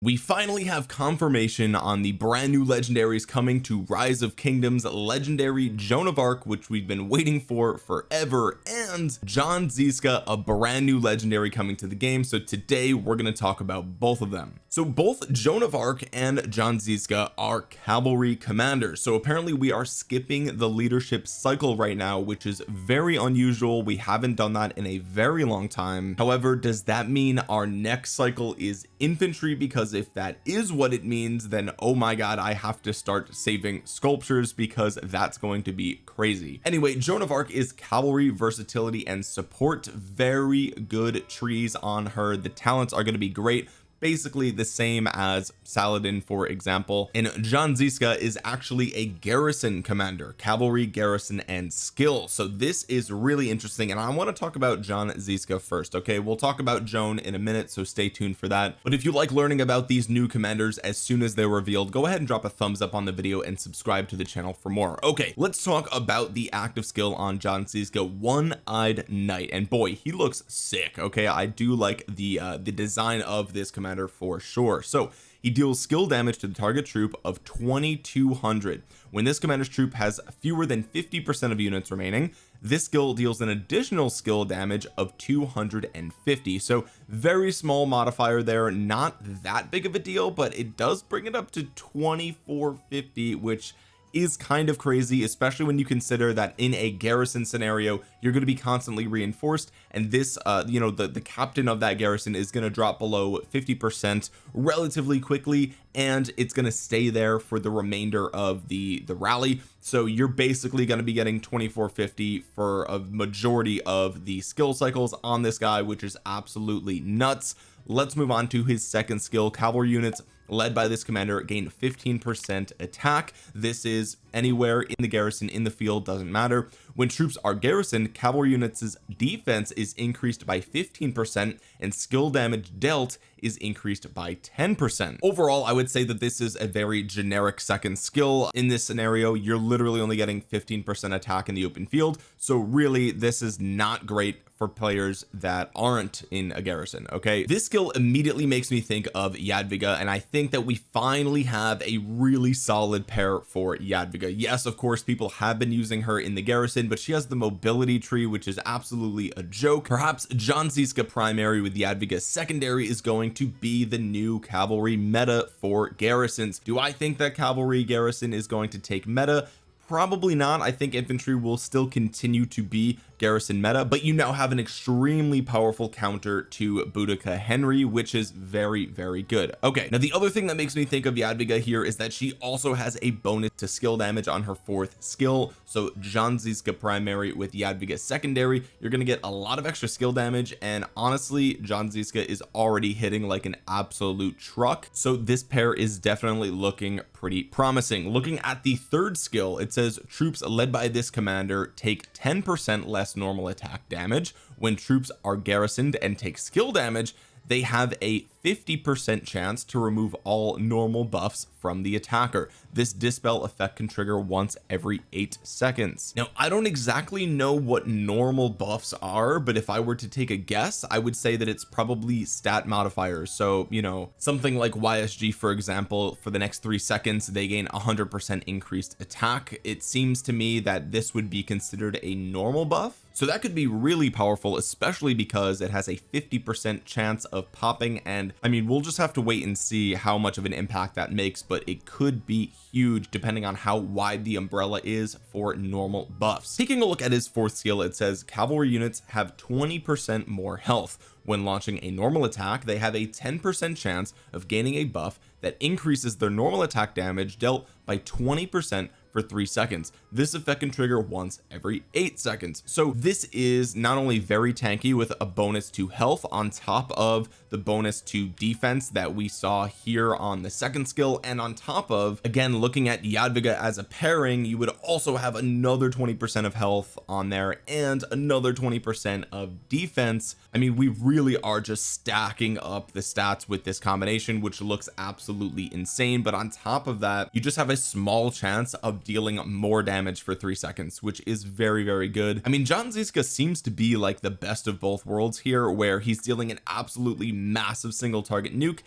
we finally have confirmation on the brand new legendaries coming to rise of kingdoms legendary Joan of Arc which we've been waiting for forever and John Zizka a brand new legendary coming to the game. So today we're going to talk about both of them. So both Joan of Arc and John Zizka are cavalry commanders. So apparently we are skipping the leadership cycle right now which is very unusual. We haven't done that in a very long time. However does that mean our next cycle is infantry because because if that is what it means then oh my god I have to start saving sculptures because that's going to be crazy. Anyway Joan of Arc is cavalry versatility and support. Very good trees on her. The talents are going to be great basically the same as Saladin for example. And John Zizka is actually a garrison commander cavalry garrison and skill. So this is really interesting and I want to talk about John Zizka first okay? We'll talk about Joan in a minute so stay tuned for that. But if you like learning about these new commanders as soon as they're revealed go ahead and drop a thumbs up on the video and subscribe to the channel for more. Okay let's talk about the active skill on John Zizka one-eyed knight. And boy he looks sick okay? I do like the uh the design of this commander commander for sure. So he deals skill damage to the target troop of 2200 when this commander's troop has fewer than 50 percent of units remaining this skill deals an additional skill damage of 250 so very small modifier there. Not that big of a deal but it does bring it up to 2450 which is kind of crazy especially when you consider that in a garrison scenario you're going to be constantly reinforced and this uh you know the the captain of that garrison is going to drop below 50 percent relatively quickly and it's going to stay there for the remainder of the the rally. So you're basically going to be getting 2450 for a majority of the skill cycles on this guy which is absolutely nuts. Let's move on to his second skill cavalry units led by this commander gain 15 percent attack. This is anywhere in the garrison in the field doesn't matter. When troops are garrisoned cavalry units defense is increased by 15 percent and skill damage dealt is increased by 10 percent. Overall I would say that this is a very generic second skill. In this scenario you're literally only getting 15 percent attack in the open field. So really this is not great for players that aren't in a garrison okay? This skill immediately makes me think of Jadwiga and I think that we finally have a really solid pair for Jadwiga. Yes of course people have been using her in the garrison but she has the mobility tree which is absolutely a joke. Perhaps John Zizka primary with Jadwiga secondary is going to be the new cavalry meta for garrisons. Do I think that cavalry garrison is going to take meta? Probably not. I think infantry will still continue to be garrison meta but you now have an extremely powerful counter to Boudica Henry which is very very good. Okay now the other thing that makes me think of Jadwiga here is that she also has a bonus to skill damage on her fourth skill. So John Zizka primary with Jadwiga secondary you're going to get a lot of extra skill damage and honestly John Zizka is already hitting like an absolute truck. So this pair is definitely looking pretty promising. Looking at the third skill it says troops led by this commander take 10 percent less less normal attack damage. When troops are garrisoned and take skill damage they have a 50 percent chance to remove all normal buffs from the attacker. This dispel effect can trigger once every eight seconds. Now I don't exactly know what normal buffs are but if I were to take a guess I would say that it's probably stat modifiers. So you know something like YSG for example for the next three seconds they gain 100 percent increased attack. It seems to me that this would be considered a normal buff. So that could be really powerful especially because it has a 50 percent chance of popping and I mean we'll just have to wait and see how much of an impact that makes but it could be huge depending on how wide the umbrella is for normal buffs. Taking a look at his fourth skill it says cavalry units have 20 percent more health. When launching a normal attack they have a 10 percent chance of gaining a buff that increases their normal attack damage dealt by 20 percent for three seconds. This effect can trigger once every eight seconds. So this is not only very tanky with a bonus to health on top of the bonus to defense that we saw here on the second skill and on top of again looking at Jadwiga as a pairing you would also have another 20 percent of health on there and another 20 percent of defense. I mean we really are just stacking up the stats with this combination which looks absolutely insane. But on top of that you just have a small chance of dealing more damage for three seconds which is very very good. I mean John Zizka seems to be like the best of both worlds here where he's dealing an absolutely massive single target nuke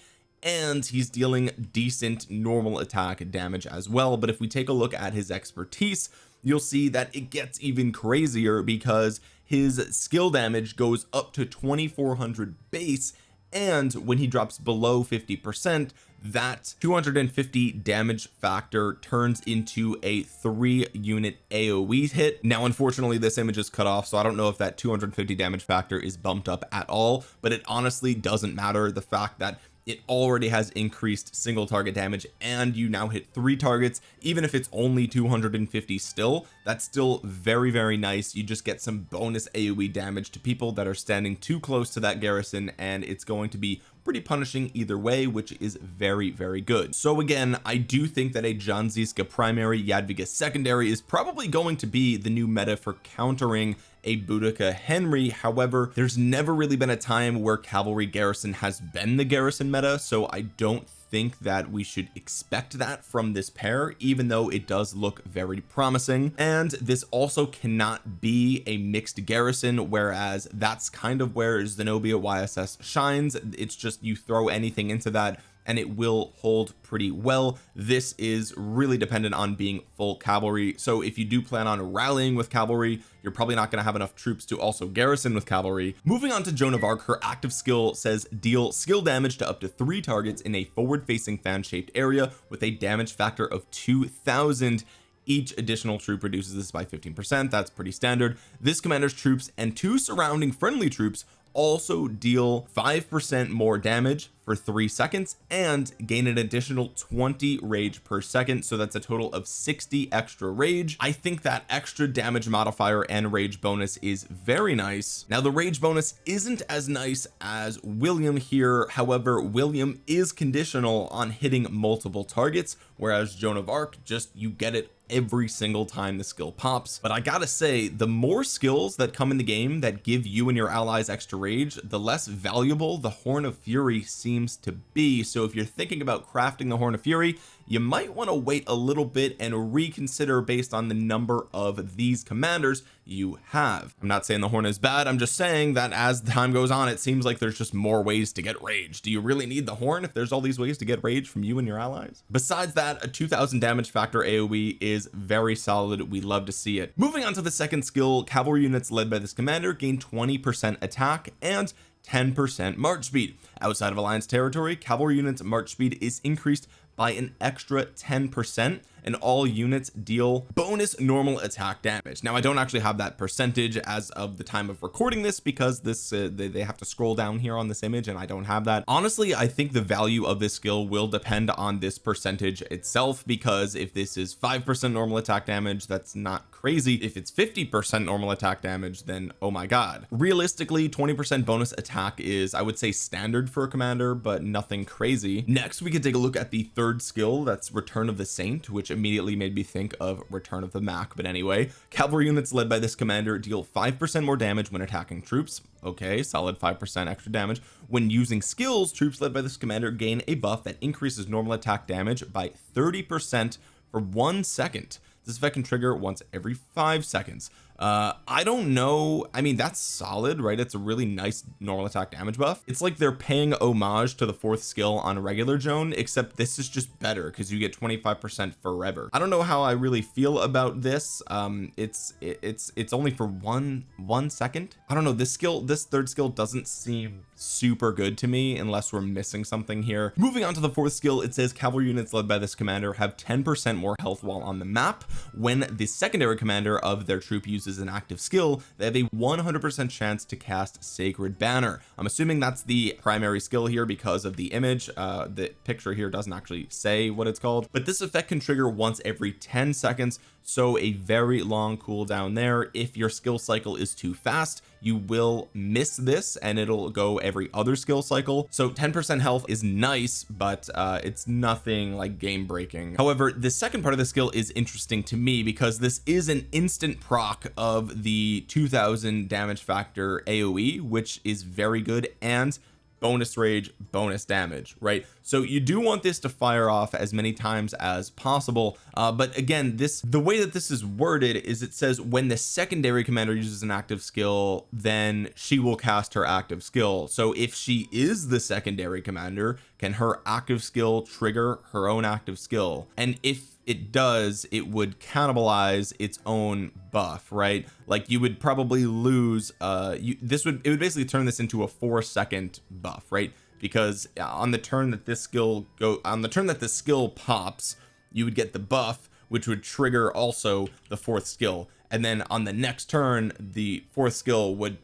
and he's dealing decent normal attack damage as well. But if we take a look at his expertise you'll see that it gets even crazier because his skill damage goes up to 2400 base and when he drops below 50 percent that 250 damage factor turns into a three unit aoe hit. Now unfortunately this image is cut off so I don't know if that 250 damage factor is bumped up at all but it honestly doesn't matter. The fact that it already has increased single target damage and you now hit three targets even if it's only 250 still. That's still very very nice. You just get some bonus aoe damage to people that are standing too close to that garrison and it's going to be pretty punishing either way which is very very good. So again I do think that a John Zizka primary Jadwiga secondary is probably going to be the new meta for countering a Boudica Henry. However there's never really been a time where cavalry garrison has been the garrison meta so I don't think that we should expect that from this pair even though it does look very promising. And this also cannot be a mixed garrison whereas that's kind of where Zenobia YSS shines. It's just you throw anything into that and it will hold pretty well. This is really dependent on being full cavalry. So if you do plan on rallying with cavalry you're probably not going to have enough troops to also garrison with cavalry. Moving on to Joan of Arc her active skill says deal skill damage to up to three targets in a forward facing fan shaped area with a damage factor of 2000 each additional troop reduces this by 15 percent. That's pretty standard. This commander's troops and two surrounding friendly troops also deal five percent more damage for three seconds and gain an additional 20 rage per second. So that's a total of 60 extra rage. I think that extra damage modifier and rage bonus is very nice. Now the rage bonus isn't as nice as William here. However William is conditional on hitting multiple targets whereas Joan of Arc just you get it every single time the skill pops. But I gotta say the more skills that come in the game that give you and your allies extra rage the less valuable the Horn of Fury seems to be. So if you're thinking about crafting the Horn of Fury you might want to wait a little bit and reconsider based on the number of these commanders you have. I'm not saying the horn is bad. I'm just saying that as time goes on it seems like there's just more ways to get rage. Do you really need the horn if there's all these ways to get rage from you and your allies? Besides that a 2000 damage factor AoE is very solid. We love to see it. Moving on to the second skill cavalry units led by this commander gain 20 percent attack and 10 percent march speed. Outside of alliance territory cavalry units march speed is increased by an extra 10 percent and all units deal bonus normal attack damage. Now I don't actually have that percentage as of the time of recording this because this uh, they, they have to scroll down here on this image and I don't have that. Honestly I think the value of this skill will depend on this percentage itself because if this is five percent normal attack damage that's not crazy. If it's 50 percent normal attack damage then oh my god. Realistically 20 percent bonus attack is I would say standard for a commander but nothing crazy. Next we can take a look at the third skill. That's return of the saint which immediately made me think of return of the Mac but anyway. Cavalry units led by this commander deal five percent more damage when attacking troops. Okay solid five percent extra damage. When using skills troops led by this commander gain a buff that increases normal attack damage by 30 percent for one second. This effect can trigger once every five seconds uh I don't know. I mean that's solid right? It's a really nice normal attack damage buff. It's like they're paying homage to the fourth skill on a regular Joan except this is just better because you get 25 percent forever. I don't know how I really feel about this. Um it's it, it's it's only for one one second. I don't know. This skill this third skill doesn't seem super good to me unless we're missing something here. Moving on to the fourth skill it says cavalry units led by this commander have 10 percent more health while on the map when the secondary commander of their troop uses an active skill they have a 100 percent chance to cast sacred banner. I'm assuming that's the primary skill here because of the image. Uh the picture here doesn't actually say what it's called. But this effect can trigger once every 10 seconds so a very long cooldown there. If your skill cycle is too fast you will miss this and it'll go every other skill cycle. So 10 percent health is nice but uh it's nothing like game breaking however the second part of the skill is interesting to me because this is an instant proc of the 2000 damage factor AoE which is very good and bonus rage bonus damage right? So you do want this to fire off as many times as possible uh, but again this the way that this is worded is it says when the secondary commander uses an active skill then she will cast her active skill. So if she is the secondary commander can her active skill trigger her own active skill? And if it does it would cannibalize its own buff right? Like you would probably lose uh you this would it would basically turn this into a four second buff right? Because on the turn that this skill go on the turn that the skill pops you would get the buff which would trigger also the fourth skill. And then on the next turn the fourth skill would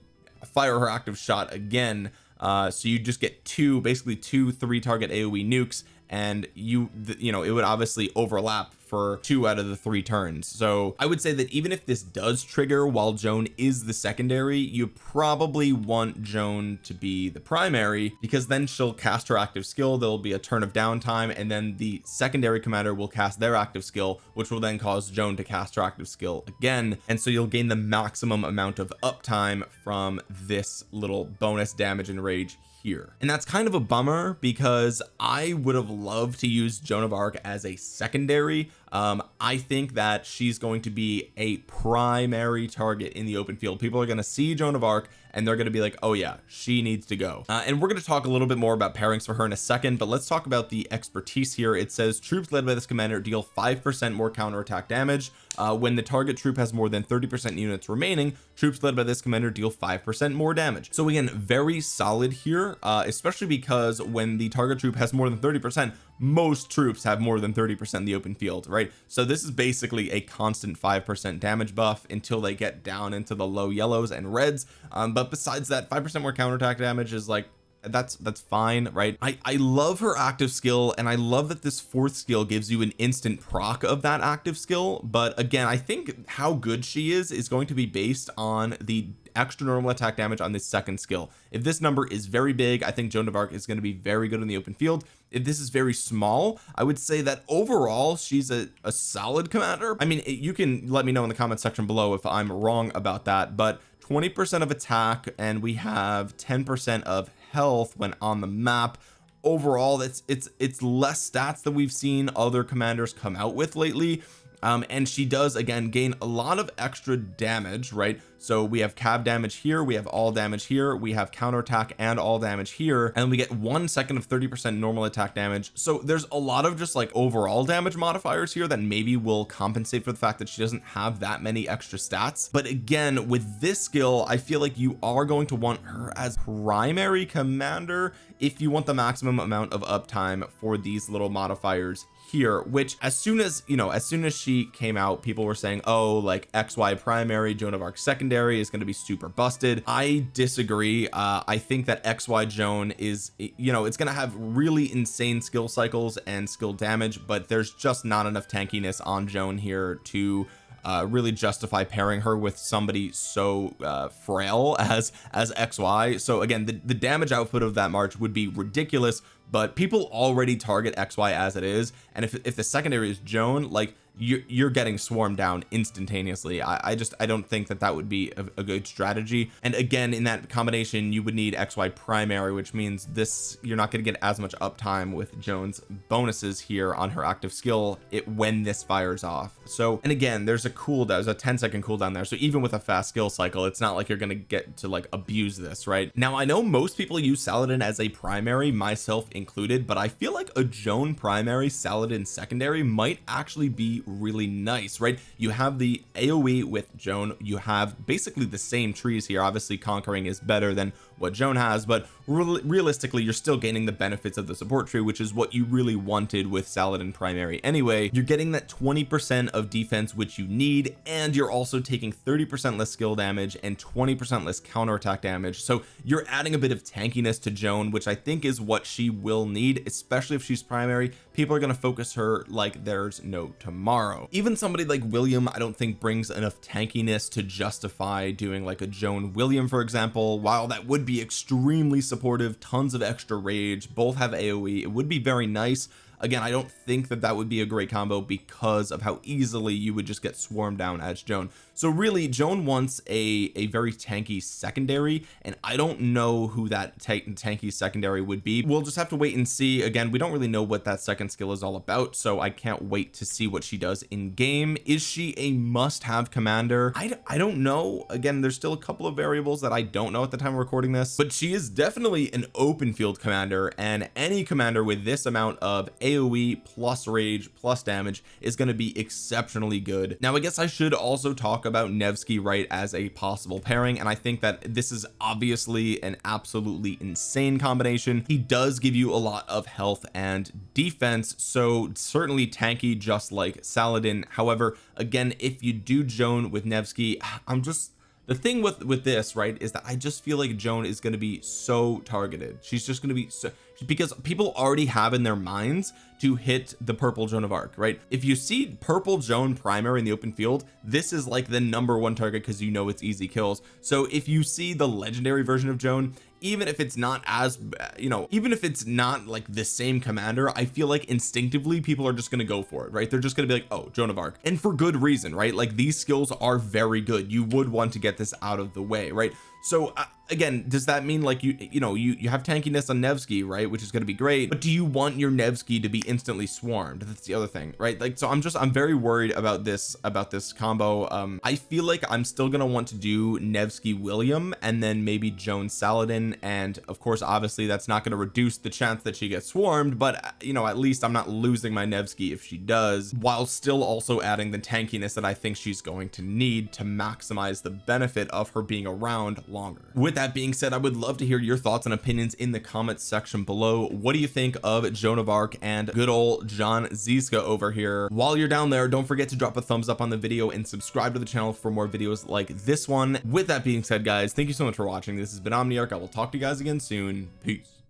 fire her active shot again. Uh so you just get two basically two three target aoe nukes and you you know it would obviously overlap for two out of the three turns. So I would say that even if this does trigger while Joan is the secondary you probably want Joan to be the primary because then she'll cast her active skill. There'll be a turn of downtime and then the secondary commander will cast their active skill which will then cause Joan to cast her active skill again. And so you'll gain the maximum amount of uptime from this little bonus damage and rage here. And that's kind of a bummer because I would have loved to use Joan of Arc as a secondary. Um I think that she's going to be a primary target in the open field. People are going to see Joan of Arc and they're going to be like oh yeah she needs to go. Uh, and we're going to talk a little bit more about pairings for her in a second but let's talk about the expertise here. It says troops led by this commander deal five percent more counterattack damage uh, when the target troop has more than 30 percent units remaining troops led by this commander deal five percent more damage. So again very solid here uh, especially because when the target troop has more than 30 percent most troops have more than 30 percent in the open field right? So this is basically a constant five percent damage buff until they get down into the low yellows and reds. Um, but besides that five percent more counterattack damage is like that's that's fine right? I I love her active skill and I love that this fourth skill gives you an instant proc of that active skill but again I think how good she is is going to be based on the extra normal attack damage on this second skill. If this number is very big I think Joan of Arc is going to be very good in the open field. If this is very small I would say that overall she's a, a solid commander. I mean you can let me know in the comment section below if I'm wrong about that but 20 percent of attack and we have 10 percent of health when on the map. Overall it's it's it's less stats than we've seen other commanders come out with lately um and she does again gain a lot of extra damage right? So we have cav damage here we have all damage here we have counterattack and all damage here and we get one second of 30 percent normal attack damage. So there's a lot of just like overall damage modifiers here that maybe will compensate for the fact that she doesn't have that many extra stats. But again with this skill I feel like you are going to want her as primary commander if you want the maximum amount of uptime for these little modifiers here which as soon as you know as soon as she came out people were saying oh like XY primary Joan of Arc secondary is going to be super busted. I disagree. Uh I think that XY Joan is you know it's going to have really insane skill cycles and skill damage but there's just not enough tankiness on Joan here to uh, really justify pairing her with somebody so uh, frail as as XY so again the, the damage output of that March would be ridiculous but people already target XY as it is and if, if the secondary is Joan like you're, you're getting swarmed down instantaneously. I, I just I don't think that that would be a, a, good strategy. And again in that combination you would need XY primary which means this you're not going to get as much uptime with Joan's bonuses here on her active skill it when this fires off. So and again there's a cooldown there's a 10 second cooldown there. So even with a fast skill cycle it's not like you're going to get to like abuse this right? Now I know most people use Saladin as a primary myself included but I feel like a Joan primary Saladin secondary might actually be really nice right? You have the AoE with Joan. You have basically the same trees here. Obviously conquering is better than what Joan has but re realistically you're still gaining the benefits of the support tree which is what you really wanted with Saladin primary. Anyway you're getting that 20 percent of defense which you need and you're also taking 30 percent less skill damage and 20 percent less counterattack damage. So you're adding a bit of tankiness to Joan which I think is what she will need especially if she's primary. People are going to focus her like there's no tomorrow. Even somebody like William I don't think brings enough tankiness to justify doing like a Joan William for example. While that would be extremely supportive tons of extra rage both have AoE it would be very nice. Again I don't think that that would be a great combo because of how easily you would just get swarmed down as Joan so really Joan wants a a very tanky secondary and I don't know who that tanky secondary would be. We'll just have to wait and see. Again we don't really know what that second skill is all about so I can't wait to see what she does in game is she a must-have commander? I, I don't know. Again there's still a couple of variables that I don't know at the time of recording this but she is definitely an open field commander and any commander with this amount of AoE plus rage plus damage is going to be exceptionally good. Now I guess I should also talk about Nevsky right as a possible pairing and I think that this is obviously an absolutely insane combination. He does give you a lot of health and defense so certainly tanky just like Saladin. However again if you do Joan with Nevsky I'm just the thing with with this right is that I just feel like Joan is going to be so targeted. She's just going to be so because people already have in their minds to hit the purple Joan of Arc right? If you see purple Joan primary in the open field this is like the number one target because you know it's easy kills. So if you see the legendary version of Joan even if it's not as you know even if it's not like the same commander I feel like instinctively people are just going to go for it right? They're just going to be like oh Joan of Arc. And for good reason right? Like these skills are very good. You would want to get this out of the way right so uh, again does that mean like you you know you you have tankiness on Nevsky right which is going to be great but do you want your Nevsky to be instantly swarmed? That's the other thing right? Like so I'm just I'm very worried about this about this combo. Um I feel like I'm still going to want to do Nevsky William and then maybe Joan Saladin and of course obviously that's not going to reduce the chance that she gets swarmed but uh, you know at least I'm not losing my Nevsky if she does while still also adding the tankiness that I think she's going to need to maximize the benefit of her being around longer. With that being said I would love to hear your thoughts and opinions in the comments section below. What do you think of Joan of Arc and good old John Zizka over here? While you're down there don't forget to drop a thumbs up on the video and subscribe to the channel for more videos like this one. With that being said guys thank you so much for watching. This has been Omniarch. I will talk to you guys again soon. Peace